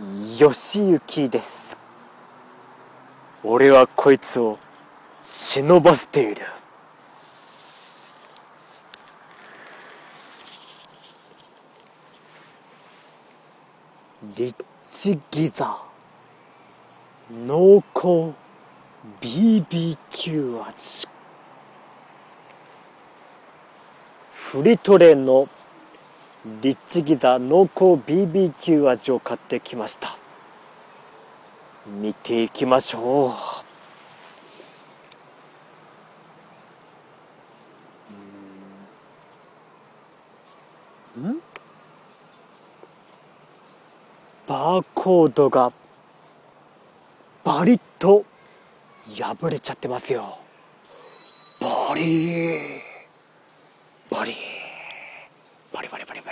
義行です。俺はこいつを忍ばせている。リッチギザ濃厚 BBQ 味フリトレのリッチギザ濃厚 BBQ 味を買ってきました。見ていきましょうん？バーコードがバリッと破れちゃってますよ。バリー。バリー。バリバリバリバリ。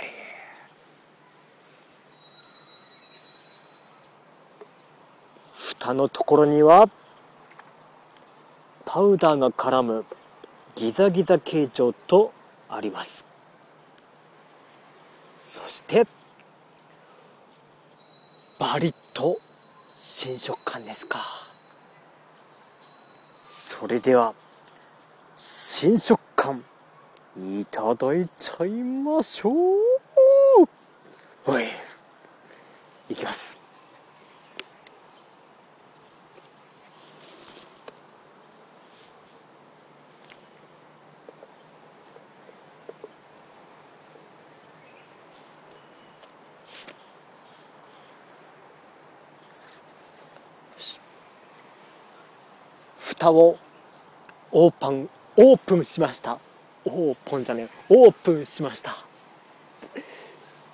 蓋のところにはパウダーが絡むギザギザ形状とあります。そしてバリッと新食感ですか。それでは新食感いただいちゃいましょう。おいいきます。蓋をオープンオープンしました。オープンじゃねえ。オープンしました。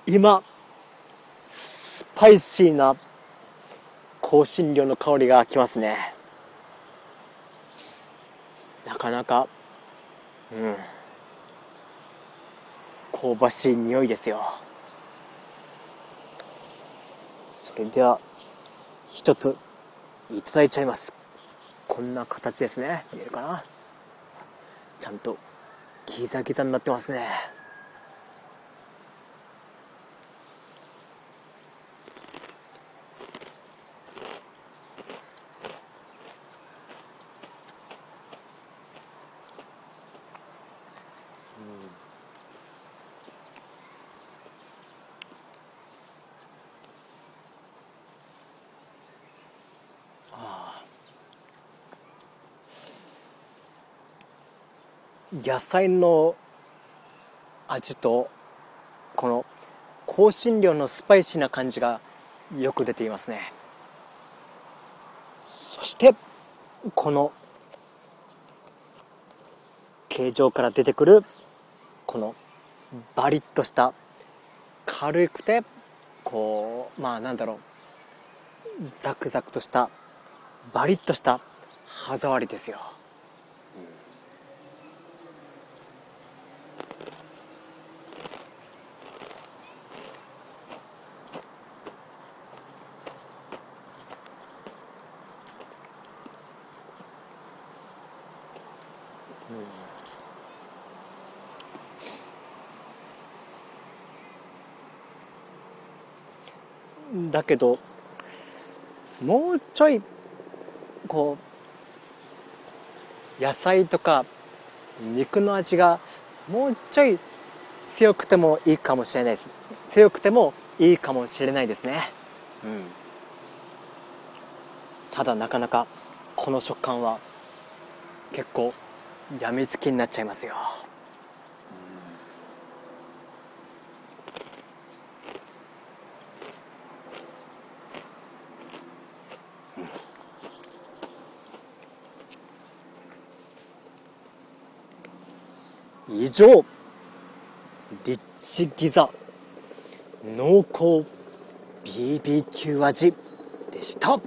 今スパイシーな香辛料の香りがきますね。なかなかうん。香ばしい匂いですよ。それでは一ついただいちゃいます。こんな形ですね。見えるかな？ちゃんとギザギザになってますね。野菜の味とこの香辛料のスパイシーな感じがよく出ていますね。そしてこの形状から出てくるこのバリッとした軽くてこうまあなんだろうザクザクとしたバリッとした歯触りですよ。だけどもうちょいこう野菜とか肉の味がもうちょい強くてもいいかもしれないです。強くてもいいかもしれないですね。うん。ただなかなかこの食感は結構やみつきになっちゃいますよ。以上リッチギザ濃厚 BBQ 味でした。